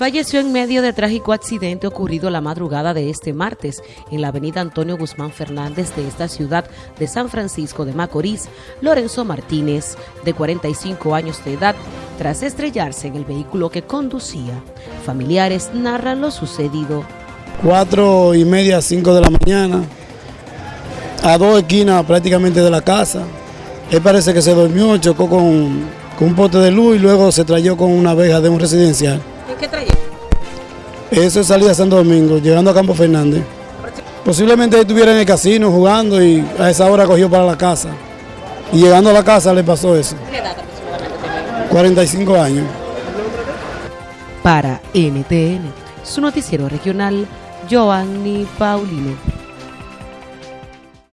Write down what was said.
falleció en medio de trágico accidente ocurrido la madrugada de este martes en la avenida Antonio Guzmán Fernández de esta ciudad de San Francisco de Macorís, Lorenzo Martínez, de 45 años de edad, tras estrellarse en el vehículo que conducía. Familiares narran lo sucedido. Cuatro y media, cinco de la mañana, a dos esquinas prácticamente de la casa. Él parece que se durmió, chocó con, un pote de luz y luego se trayó con una abeja de un residencial. ¿En qué trayecto? Eso es salida a Santo Domingo, llegando a Campo Fernández. Posiblemente él estuviera en el casino jugando y a esa hora cogió para la casa. Y llegando a la casa le pasó eso. ¿Qué edad aproximadamente tenía? 45 años. Para NTN, su noticiero regional, Joanny Paulino.